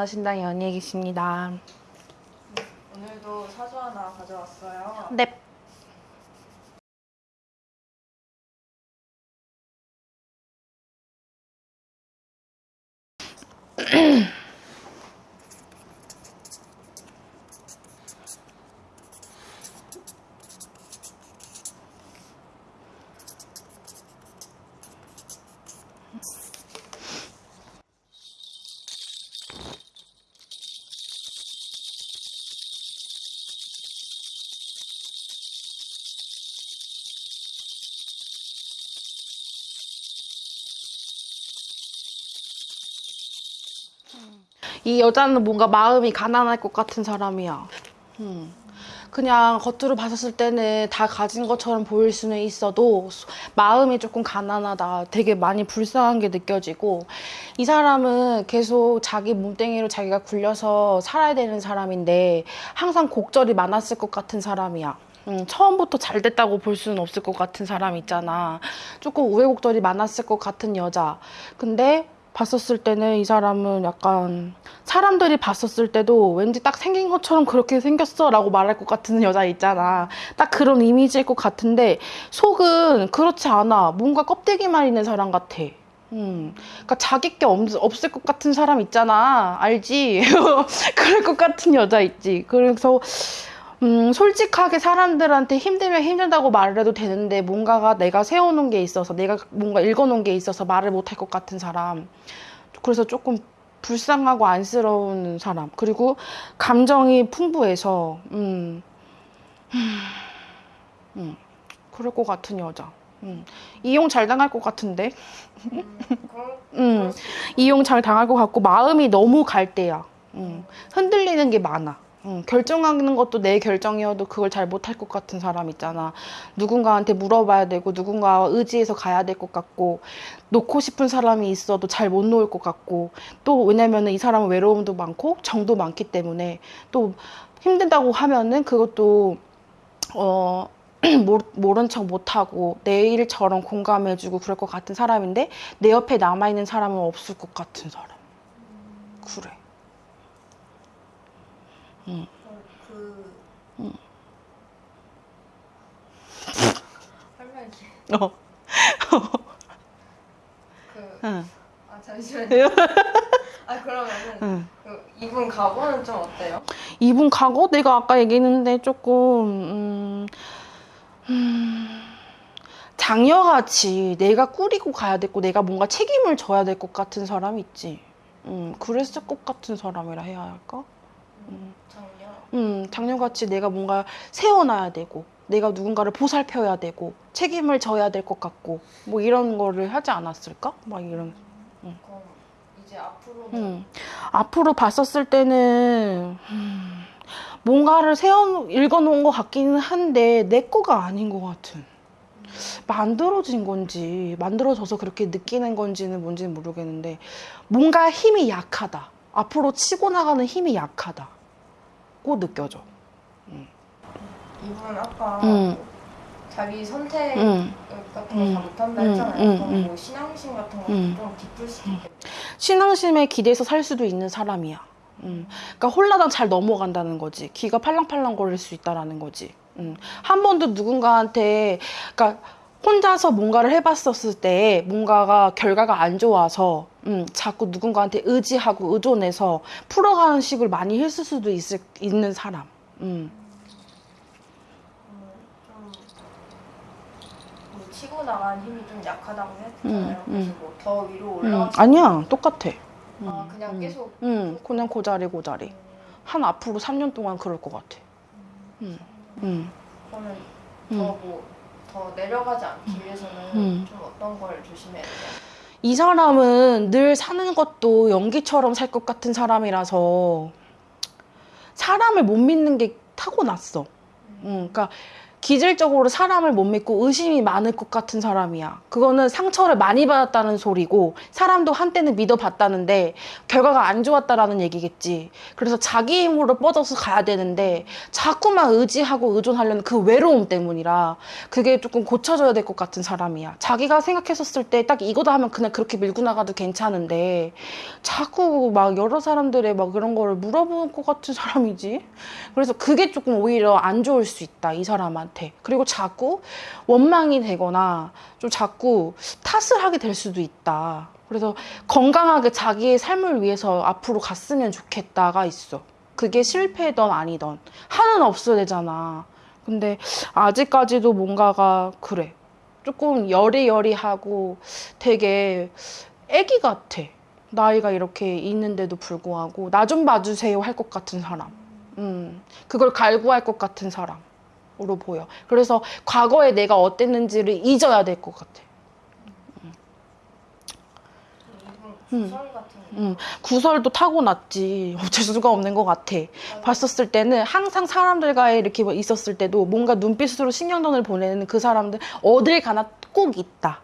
연어신당 연예기십니다. 오늘도 사주 하나 가져왔어요. 넵. 이 여자는 뭔가 마음이 가난할 것 같은 사람이야. 음. 그냥 겉으로 봤었을 때는 다 가진 것처럼 보일 수는 있어도 소- 마음이 조금 가난하다. 되게 많이 불쌍한 게 느껴지고 이 사람은 계속 자기 몸뚱이로 자기가 굴려서 살아야 되는 사람인데 항상 곡절이 많았을 것 같은 사람이야. 음, 처음부터 잘 됐다고 볼 수는 없을 것 같은 사람 있잖아. 조금 우여곡절이 많았을 것 같은 여자. 근데 봤었을 때는 이 사람은 약간 사람들이 봤었을 때도 왠지 딱 생긴 것처럼 그렇게 생겼어 라고 말할 것 같은 여자 있잖아. 딱 그런 이미지일 것 같은데 속은 그렇지 않아. 뭔가 껍데기만 있는 사람 같아. 음, 그러니까 자기 게 없, 없을 것 같은 사람 있잖아. 알지? 그럴 것 같은 여자 있지. 그래서 음, 솔직하게 사람들한테 힘들면 힘들다고 말을 해도 되는데 뭔가가 내가 세워놓은 게 있어서 내가 뭔가 읽어놓은 게 있어서 말을 못할 것 같은 사람. 그래서 조금 불쌍하고 안쓰러운 사람. 그리고 감정이 풍부해서 음, 음, 그럴 것 같은 여자. 음, 이용 잘 당할 것 같은데. 음, 음, 이용 잘 당할 것 같고 마음이 너무 갈대야. 음, 흔들리는 게 많아. 음, 결정하는 것도 내 결정이어도 그걸 잘 못할 것 같은 사람 있잖아. 누군가한테 물어봐야 되고 누군가와 의지해서 가야 될 것 같고 놓고 싶은 사람이 있어도 잘 못 놓을 것 같고 또 왜냐면은 이 사람은 외로움도 많고 정도 많기 때문에 또 힘든다고 하면은 그것도 어 모른 척 못하고 내 일처럼 공감해주고 그럴 것 같은 사람인데 내 옆에 남아있는 사람은 없을 것 같은 사람. 그래. 그 음. 할매기 어. 그 응. 아 잠시만요. 아 그러면은 응. 그 이분 각오는 좀 어때요? 이분 과거 내가 아까 얘기했는데 조금 음, 음, 장녀같이 내가 꾸리고 가야 되고 내가 뭔가 책임을 져야 될 것 같은 사람 있지. 음, 그랬을 것 같은 사람이라 해야 할까? 음, 작년. 음, 장녀같이 내가 뭔가 세워놔야 되고, 내가 누군가를 보살펴야 되고, 책임을 져야 될 것 같고, 뭐 이런 거를 하지 않았을까? 막 이런. 그럼 이제 앞으로는 음. 앞으로 봤었을 때는, 음, 뭔가를 세워, 읽어놓은 것 같기는 한데, 내 거가 아닌 것 같은. 만들어진 건지, 만들어져서 그렇게 느끼는 건지는 뭔지는 모르겠는데, 뭔가 힘이 약하다. 앞으로 치고 나가는 힘이 약하다. 고 느껴져. 이분 아까 음. 자기 선택 음. 같은 거 음. 다 못한다 음, 했잖아요. 음, 음. 뭐 신앙심 같은 것도 음. 좀 깊을 수도 있겠다. 신앙심에 기대서 살 수도 있는 사람이야. 음. 그러니까 홀라당 잘 넘어간다는 거지. 귀가 팔랑팔랑 거릴 수 있다라는 거지. 음. 한 번도 누군가한테, 그러니까 혼자서 뭔가를 해봤었을 때 뭔가가 결과가 안 좋아서 음, 자꾸 누군가한테 의지하고 의존해서 풀어가는 식을 많이 했을 수도 있을, 있는 사람. 음. 음, 좀뭐 치고 나간 힘이 좀 약하다고 했잖아요. 음, 그래서 음. 뭐더 위로 음. 올라가. 아니야, 똑같아. 아 그냥 음. 계속. 음, 그냥 고자리 고자리. 음, 한 앞으로 3년 동안 그럴 것 같아. 음. 음. 그러면 음. 더뭐 더 내려가지 않기 위해서는 음. 좀 어떤 걸 조심해야 돼요? 이 사람은 늘 사는 것도 연기처럼 살 것 같은 사람이라서 사람을 못 믿는 게 타고났어. 음, 그러니까 기질적으로 사람을 못 믿고 의심이 많을 것 같은 사람이야. 그거는 상처를 많이 받았다는 소리고 사람도 한때는 믿어봤다는데 결과가 안 좋았다라는 얘기겠지. 그래서 자기 힘으로 뻗어서 가야 되는데 자꾸만 의지하고 의존하려는 그 외로움 때문이라 그게 조금 고쳐져야 될 것 같은 사람이야. 자기가 생각했었을 때 딱 이거다 하면 그냥 그렇게 밀고 나가도 괜찮은데 자꾸 막 여러 사람들의 막 그런 거를 물어보는 것 같은 사람이지. 그래서 그게 조금 오히려 안 좋을 수 있다 이 사람한테 그리고 자꾸 원망이 되거나 좀 자꾸 탓을 하게 될 수도 있다. 그래서 건강하게 자기의 삶을 위해서 앞으로 갔으면 좋겠다가 있어. 그게 실패든 아니든. 하는 없어야 되잖아. 근데 아직까지도 뭔가가 그래. 조금 여리여리하고 되게 애기 같아. 나이가 이렇게 있는데도 불구하고 나 좀 봐주세요 할 것 같은 사람. 음, 그걸 갈구할 것 같은 사람으 로 보여. 그래서 과거에 내가 어땠는지를 잊어야 될 것 같아. 이분 구설 같은 게 음, 구설도 타고났지. 어쩔 수가 없는 것 같아. 봤었을 때는 항상 사람들과의 이렇게 뭐 있었을 때도 뭔가 눈빛으로 신경전을 보내는 그 사람들 어딜 가나 꼭 있다.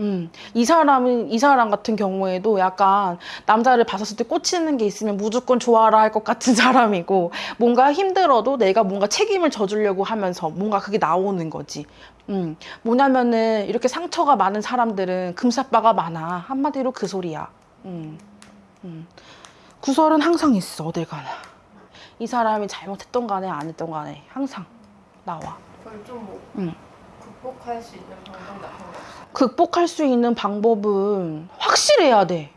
음, 이 사람은, 이 사람 같은 경우에도 약간 남자를 봤었을 때 꽂히는 게 있으면 무조건 좋아라 할 것 같은 사람이고, 뭔가 힘들어도 내가 뭔가 책임을 져주려고 하면서 뭔가 그게 나오는 거지. 음, 뭐냐면은 이렇게 상처가 많은 사람들은 금사빠가 많아. 한마디로 그 소리야. 음, 음. 구설은 항상 있어, 어딜 가나. 이 사람이 잘못했던 간에 안 했던 간에 항상 나와. 그걸 좀뭐 음. 극복할 수 있는 방법 같은 거 없어요? 극복할 수 있는 방법은 확실해야 돼.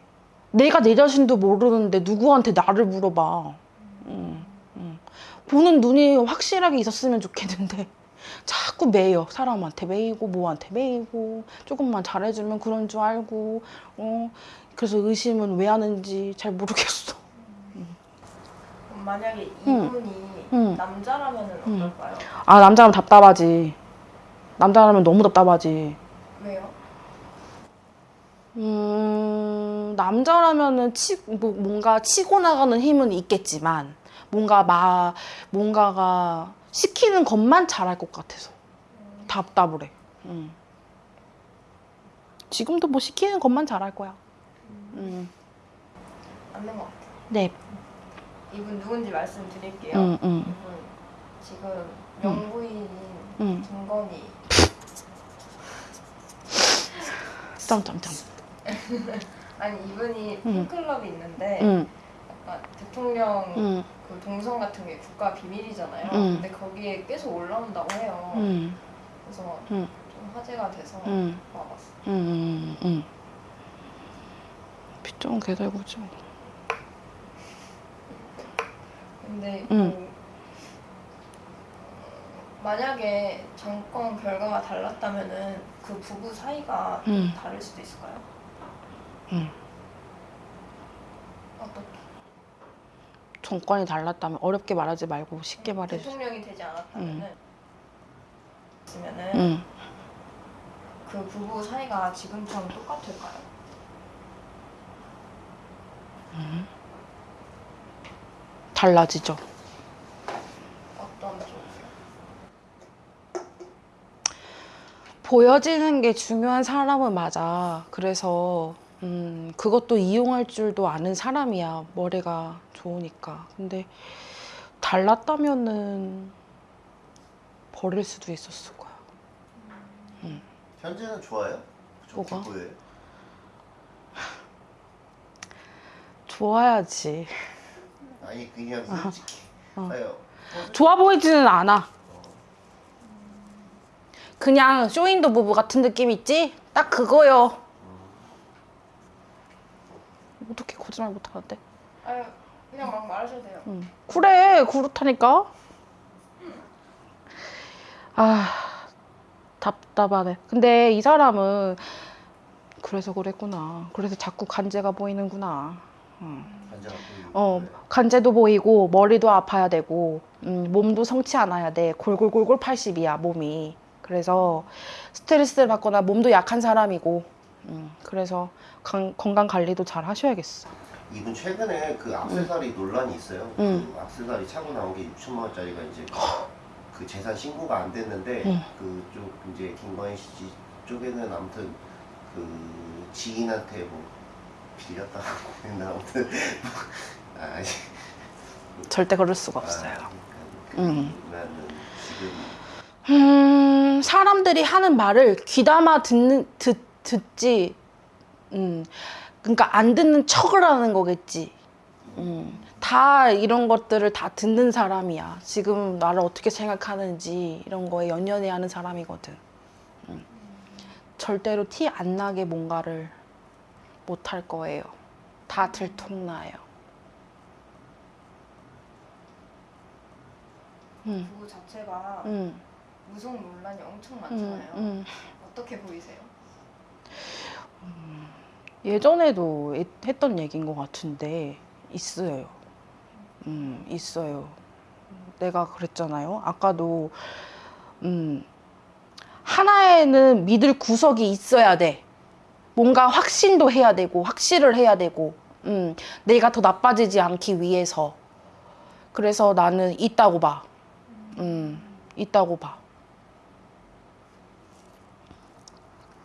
내가 내 자신도 모르는데 누구한테 나를 물어봐. 음, 음. 보는 눈이 확실하게 있었으면 좋겠는데 자꾸 매여 사람한테 매이고 뭐한테 매이고 조금만 잘해주면 그런 줄 알고 어 그래서 의심은 왜 하는지 잘 모르겠어. 그럼 만약에 음. 이분이 음. 남자라면 음. 어떨까요? 아 남자라면 답답하지. 남자라면 너무 답답하지. 왜요? 음, 남자라면은 치, 뭐, 뭔가 치고 나가는 힘은 있겠지만, 뭔가 마, 뭔가가 시키는 것만 잘할 것 같아서. 답답을 해. 음. 지금도 뭐 시키는 것만 잘할 거야. 음. 맞는 것 같아요. 네. 이분 누군지 말씀드릴게요. 이분 지금 음. 김건희 점점점. 아니 이분이 음. 팬클럽이 있는데 음, 약간 대통령 음, 그 동선 같은 게 국가 비밀이잖아요. 음. 근데 거기에 계속 올라온다고 해요. 음, 그래서 음. 좀 화제가 돼서 음. 와봤어요. 음, 음. 빗좀 개달구죠. 근데 음. 그, 어, 만약에 정권 결과가 달랐다면은 그 부부 사이가 좀 음. 다를 수도 있을까요? 음. 어떻게? 정권이 달랐다면 어렵게 말하지 말고 쉽게 말해줘. 대통령이 되지 않았다면은 있으면은 응. 그 부부 사이가 지금처럼 똑같을까요? 달라지죠. 어떤 쪽이요? 보여지는 게 중요한 사람은 맞아. 그래서 음, 그것도 이용할 줄도 아는 사람이야. 머리가 좋으니까. 근데 달랐다면은 버릴 수도 있었을 거야. 현재는 좋아요? 뭐가? 좋아야지. 아니 그냥 솔직히 어. 아유 좋아 보이지는 않아. 그냥 쇼윈도 부부 같은 느낌 있지? 딱 그거요. 어떻게 거짓말 못하는데? 아유 그냥 막 말하셔도 돼요. 응. 그래, 그렇다니까. 아, 답답하네. 근데 이 사람은 그래서 그랬구나. 그래서 자꾸 간제가 보이는구나. 응. 어. 간제도 보이고 머리도 아파야 되고 음, 몸도 성치 않아야 돼. 골골골골 80이야 몸이. 그래서 스트레스를 받거나 몸도 약한 사람이고. 음, 그래서 강- 건강 관리도 잘 하셔야겠어. 이분 최근에 그 악세사리 논란이 있어요 음. 그 악세사리 차고 나온 게 6천만 원짜리가 이제 그 재산 신고가 안 됐는데 응. 그쪽 이제 김건희 씨 쪽에는 아무튼 그 지인한테 뭐 빌렸다고 했나 아무튼 아, 절대 그럴 수가 없어요. 아, 음. 나는 지금 음, 사람들이 하는 말을 귀담아 듣는 듣 듣지. 음. 그러니까 안 듣는 척을 하는 거겠지. 음. 다 이런 것들을 다 듣는 사람이야. 지금 나를 어떻게 생각하는지 이런 거에 연연해 하는 사람이거든. 음. 절대로 티 안 나게 뭔가를 못 할 거예요. 다 들통나요. 음. 부부 자체가 음. 무속 논란이 엄청 음. 많잖아요. 음. 어떻게 보이세요? 예전에도 에- 했던 얘기인 것 같은데 있어요. 음, 있어요. 내가 그랬잖아요. 아까도 음, 하나에는 믿을 구석이 있어야 돼. 뭔가 확신도 해야 되고 확실을 해야 되고 음, 내가 더 나빠지지 않기 위해서. 그래서 나는 있다고 봐. 음, 있다고 봐.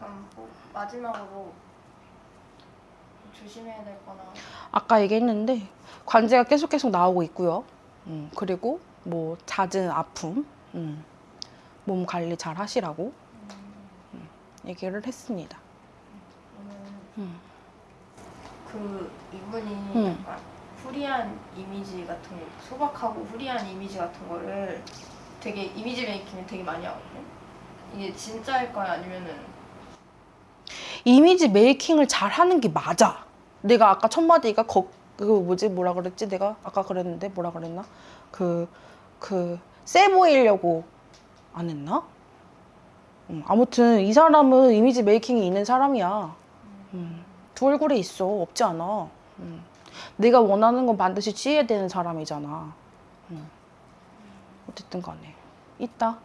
그럼 뭐 마지막으로 조심해야 될 거나 아까 얘기했는데 관제가 계속 계속 나오고 있고요. 음, 그리고 뭐 잦은 아픔, 음, 몸 관리 잘 하시라고 음, 얘기를 했습니다. 저는 음. 그 이분이 음. 약간 후리한 이미지 같은 거, 소박하고 후리한 이미지 같은 거를 되게 이미지 메이킹을 되게 많이 하거든요. 이게 진짜일까요? 아니면은 이미지 메이킹을 잘 하는 게 맞아. 내가 아까 첫 마디가 거, 그 뭐지 뭐라 그랬지? 내가 아까 그랬는데 뭐라 그랬나? 그 그 세 보이려고 안 했나? 음, 아무튼 이 사람은 이미지 메이킹이 있는 사람이야. 음, 두 얼굴이 있어 없지 않아. 음, 내가 원하는 건 반드시 취해야 되는 사람이잖아. 음. 어쨌든 간에 있다.